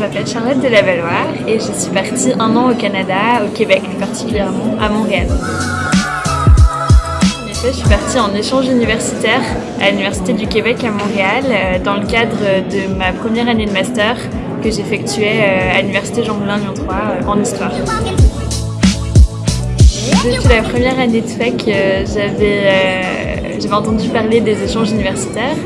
m'appelle Charlotte de la Valois et je suis partie un an au Canada, au Québec particulièrement, à Montréal. En effet, je suis partie en échange universitaire à l'Université du Québec à Montréal euh, dans le cadre de ma première année de master que j'effectuais euh, à l'Université Jean-Moulin Lyon 3 euh, en histoire. Depuis la première année de fac, j'avais j'avais entendu parler des échanges universitaires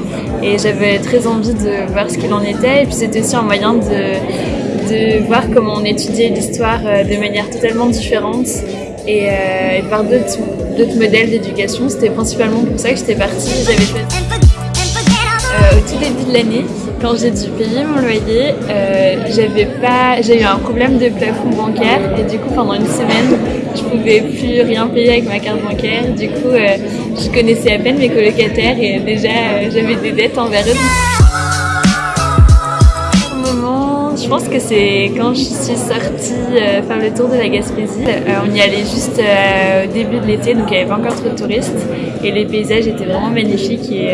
et j'avais très envie de voir ce qu'il en était. Et puis c'était aussi un moyen de, de voir comment on étudiait l'histoire euh, de manière totalement différente et, euh, et voir d'autres modèles d'éducation. C'était principalement pour ça que j'étais partie. Euh, au tout début de l'année, quand j'ai dû payer mon loyer, euh, j'avais pas, j'ai eu un problème de plafond bancaire et du coup pendant une semaine, je pouvais plus rien payer avec ma carte bancaire. Du coup, euh, je connaissais à peine mes colocataires et déjà j'avais des dettes envers eux. Je pense que c'est quand je suis sortie euh, faire le tour de la Gaspésie. Euh, on y allait juste au début de l'été, donc il n'y avait pas encore trop de touristes et les paysages étaient vraiment magnifiques et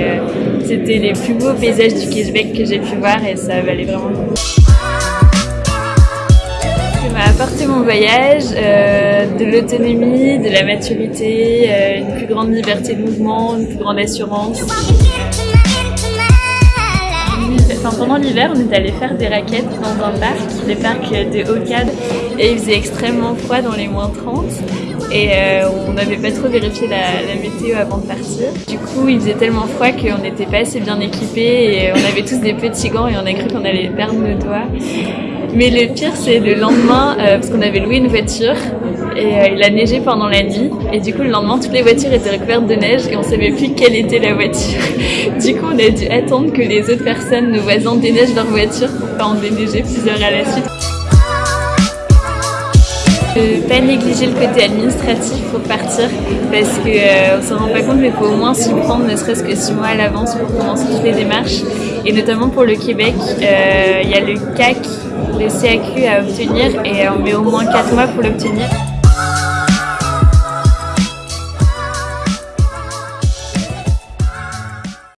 c'était les plus beaux paysages du Québec que j'ai pu voir et ça valait vraiment le coup m'a apporté mon voyage, euh, de l'autonomie, de la maturité, euh, une plus grande liberté de mouvement, une plus grande assurance. Pendant l'hiver, on est allé faire des raquettes dans un parc, le parc de Ocade, et il faisait extrêmement froid dans les moins 30. Et euh, on n'avait pas trop vérifié la, météo avant de partir. Du coup, il faisait tellement froid qu'on n'était pas assez bien équipés et on avait tous des petits gants et on a cru qu'on allait perdre nos doigts. Mais le pire, c'est le lendemain, euh, parce qu'on avait loué une voiture et euh, il a neigé pendant la nuit. Et du coup, le lendemain, toutes les voitures étaient recouvertes de neige et on savait plus quelle était la voiture. du coup, on a dû attendre que les autres personnes, nos voisins, déneigent leur voiture pour pas en déneiger plusieurs à la suite. Ne pas négliger le côté administratif pour partir parce qu'on euh, ne se rend pas compte mais il faut au moins s'y prendre ne serait-ce que six mois à l'avance pour commencer toutes les démarches et notamment pour le Québec euh, il y a le CAC, le CAQ à obtenir et on met au moins quatre mois pour l'obtenir.